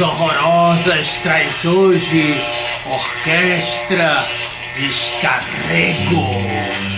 Horrorosas traz hoje Orquestra Descarrego.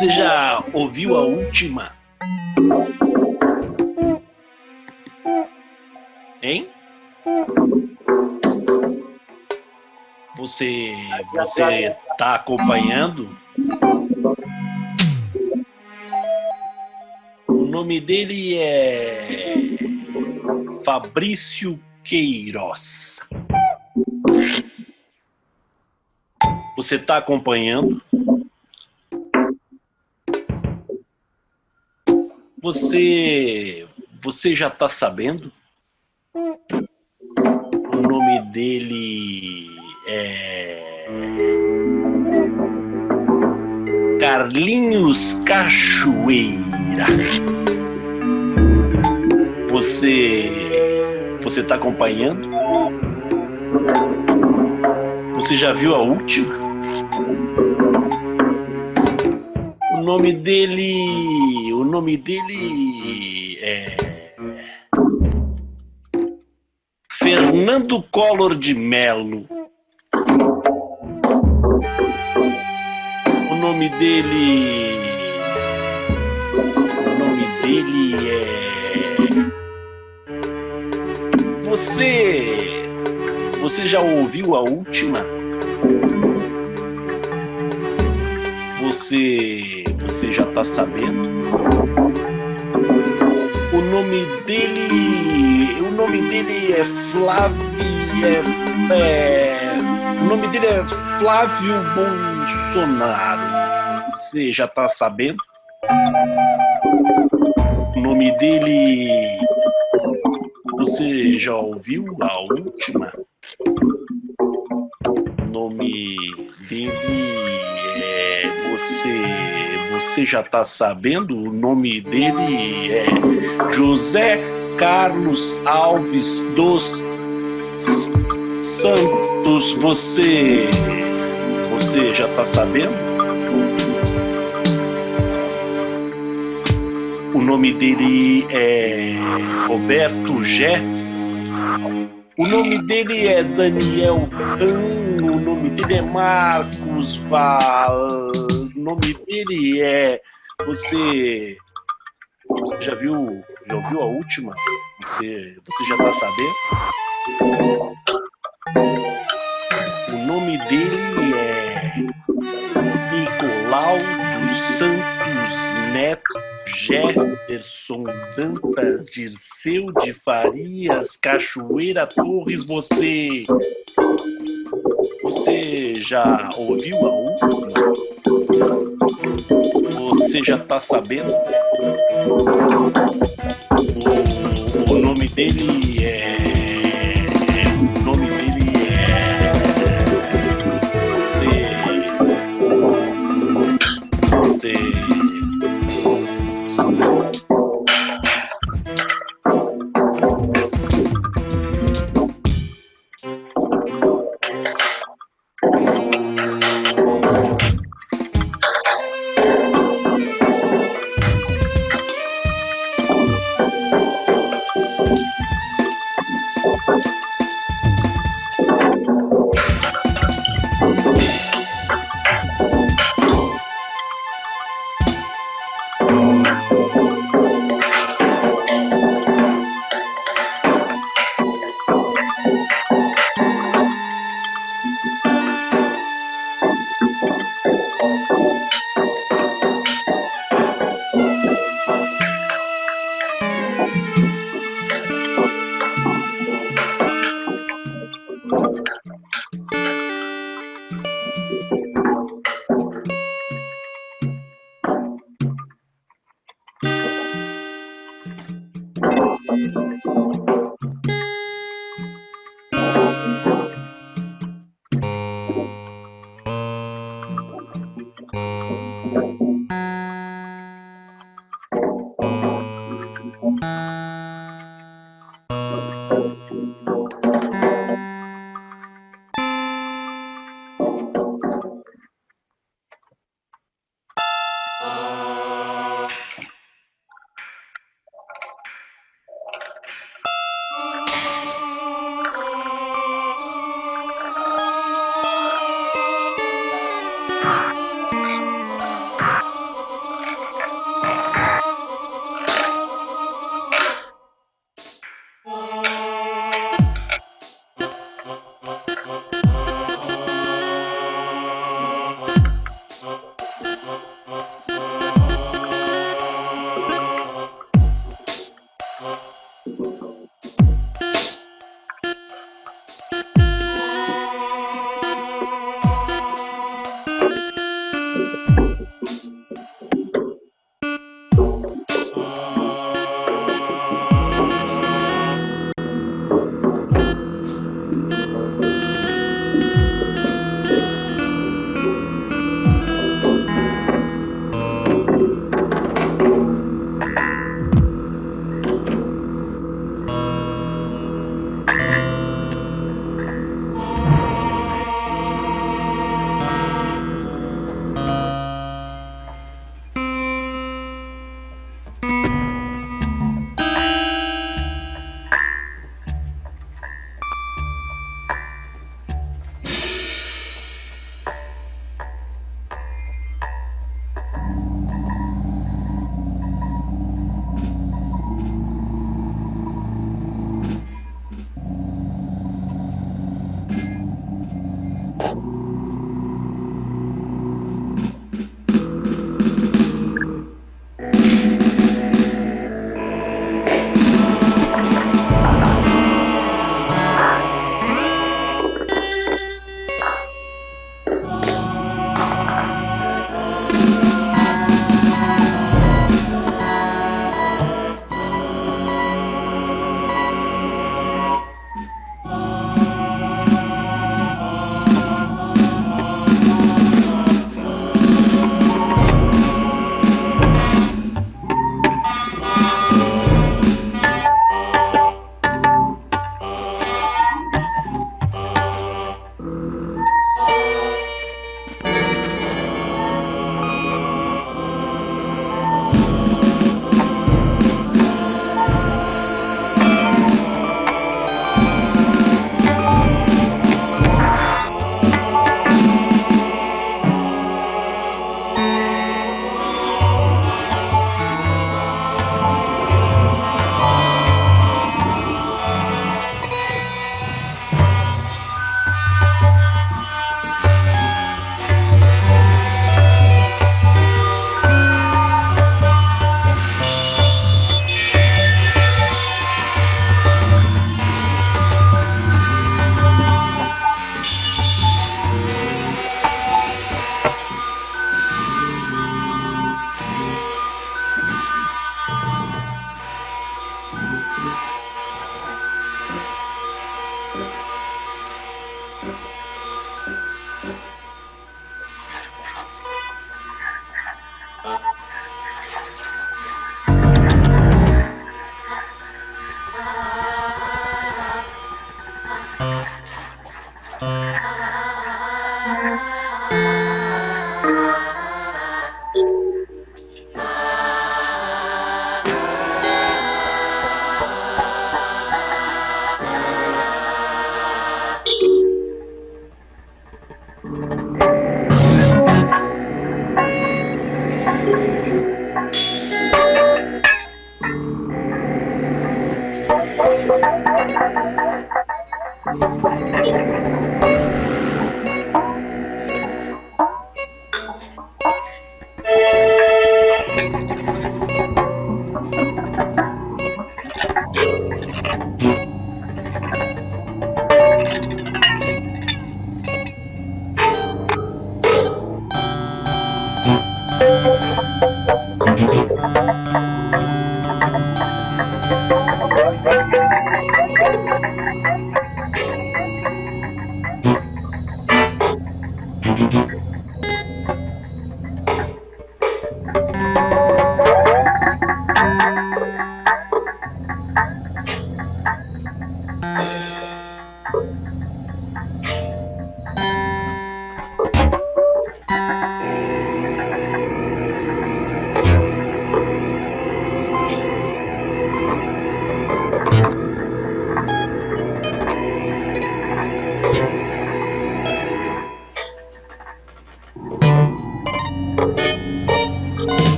Você. Já ouviu a última? Hein? Você. Você tá acompanhando? O nome dele é. Fabrício Queiroz. Você está acompanhando? Você, você já está sabendo? O nome dele é Carlinhos Cachoeira. Você, você está acompanhando? Você já viu a última? O nome dele. O nome dele é. Fernando Collor de Mello. O nome dele. O nome dele é. Você. Você já ouviu a última? Você, você já tá sabendo? O nome dele, o nome dele é Flávio, é, é, o nome dele é Flávio Bolsonaro. Você já tá sabendo? O nome dele, você já ouviu a última? O nome dele é você você já está sabendo? O nome dele é José Carlos Alves dos Santos. Você você já está sabendo? O nome dele é Roberto Jeff. O nome dele é Daniel Dan, o nome dele é Marcos Val, nome dele é. Você. Você já viu. Já ouviu a última? Você, você já tá sabendo? O nome dele é. Nicolau dos Santos Neto Jefferson Dantas, Dirceu de Farias, Cachoeira Torres, você. Você já ouviu a última? Você já tá sabendo? O, o nome dele é.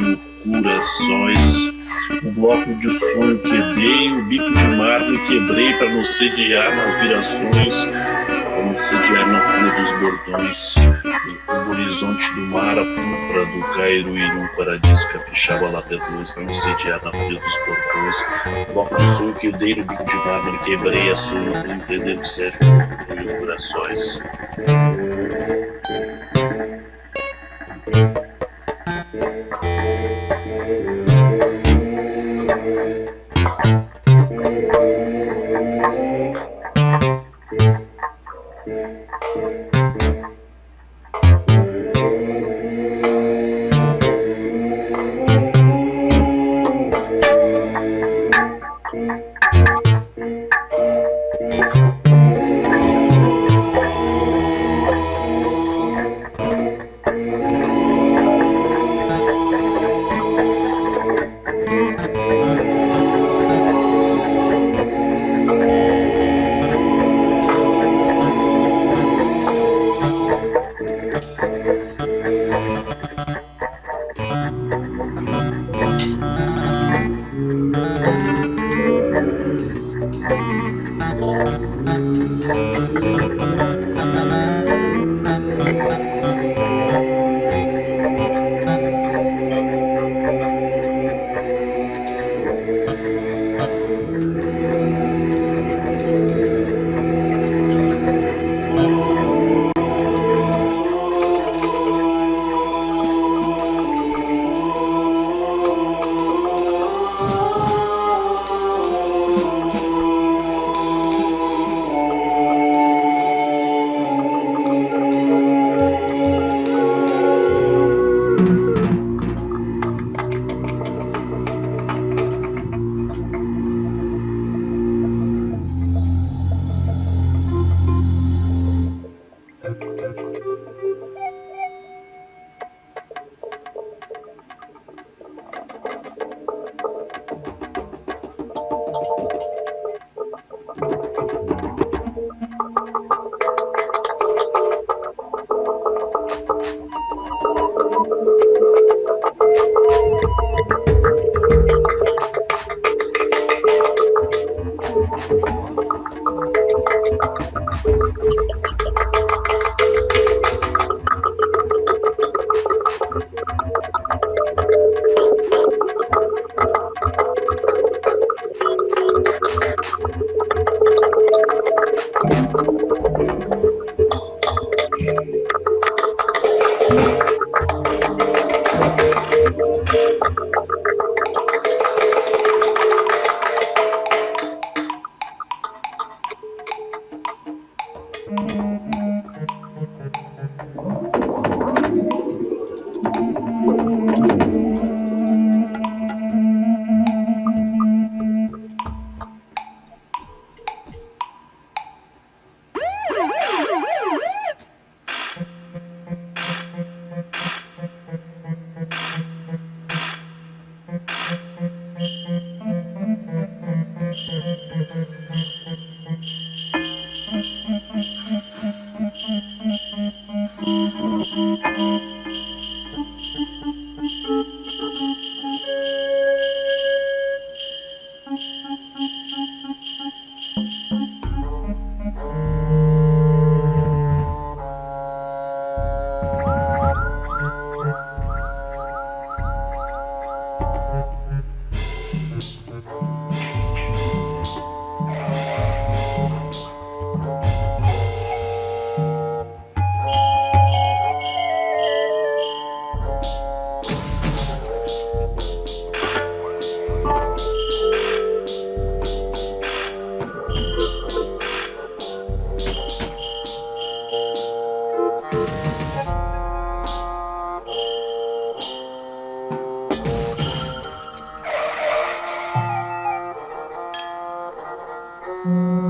fanho, cura, sóis. O bloco de sonho quebrei, o bico de mármore quebrei para não sediar nas virações, para não sediar na folha dos bordões. O horizonte do mar, a púrpura do Cairo um paradisco caprichava lá luz para não sediar na folha dos bordões. O bloco de sonho quebrei, o bico de mármore quebrei a sonho para entender que serve corações. Thank you. Música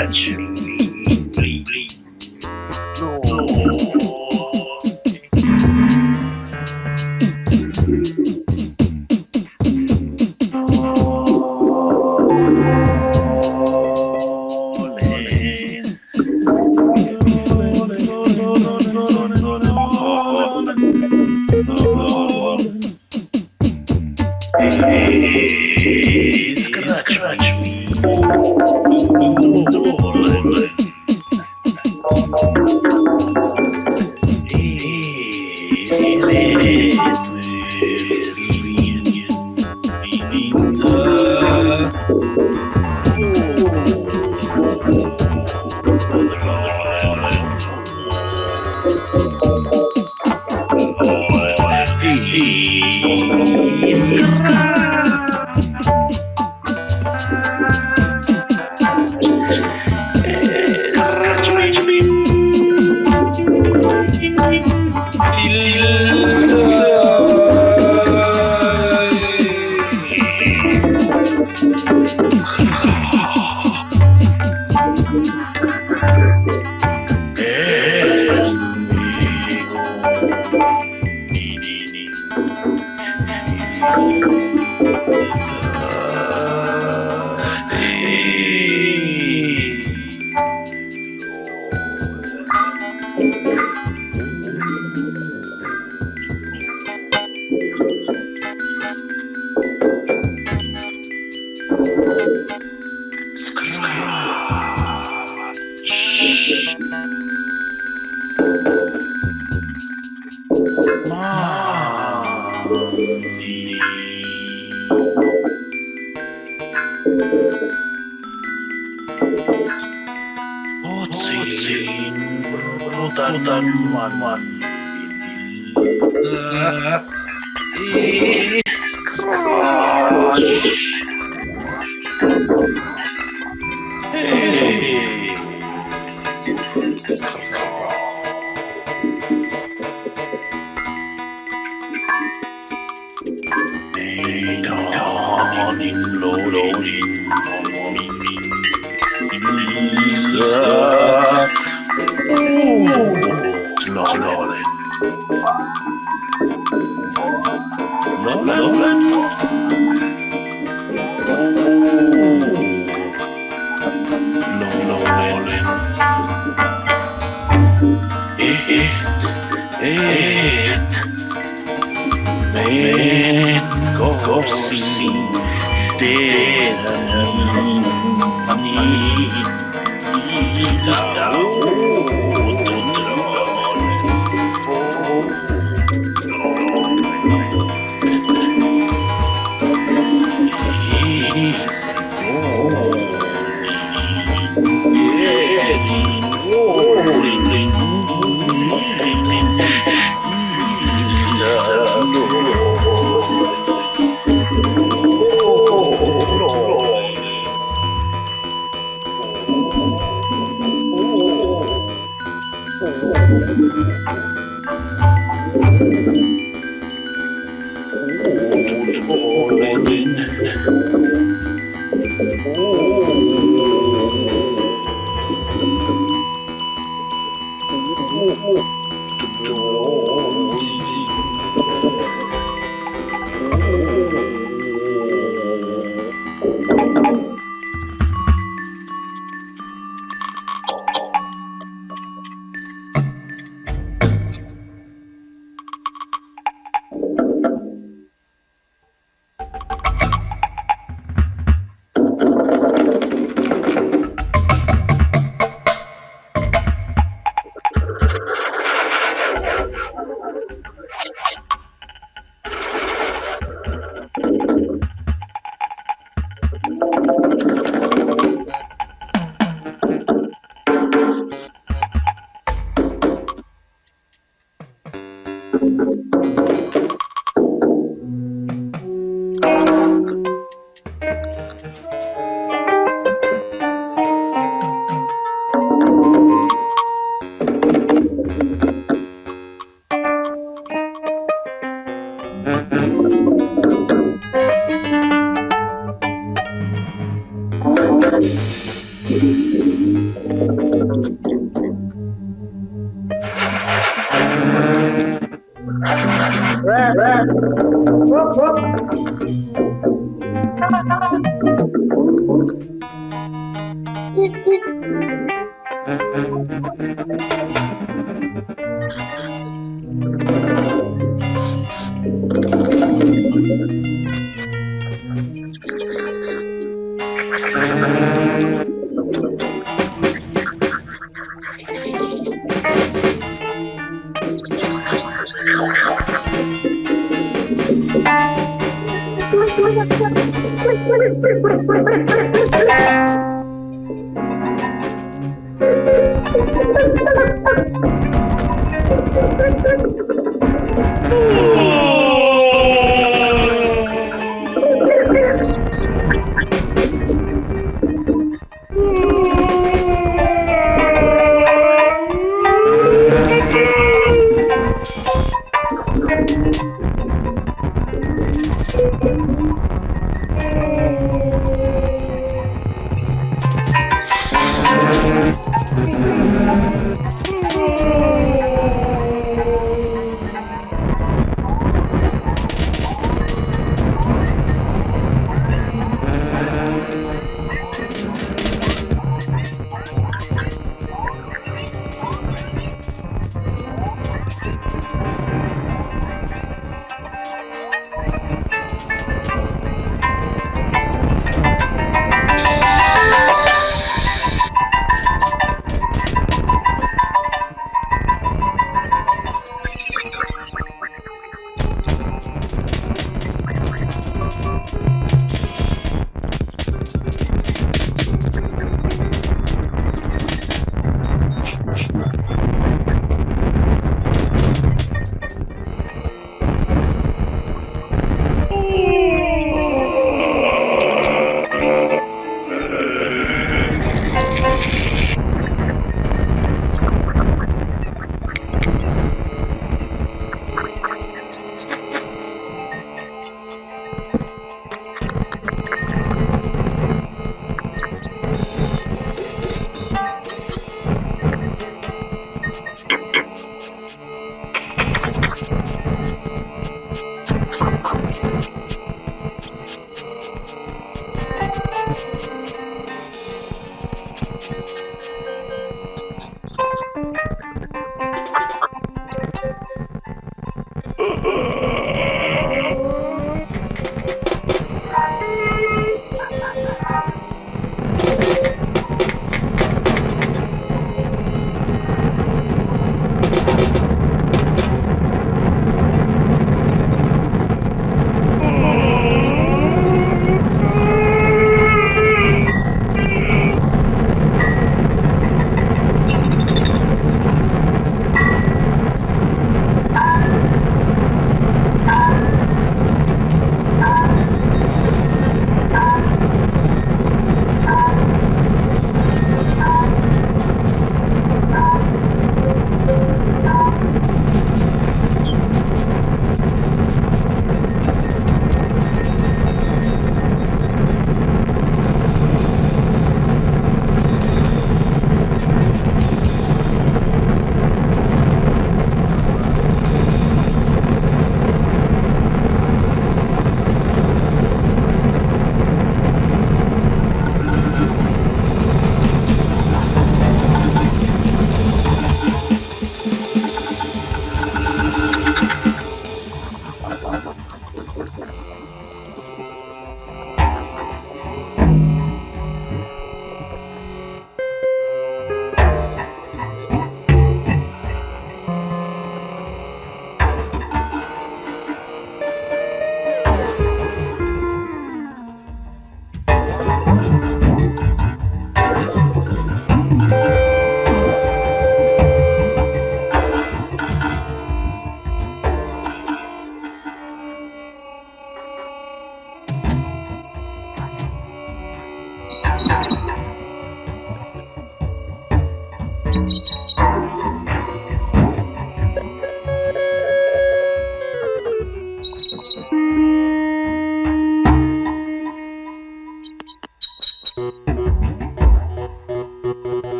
rzecz.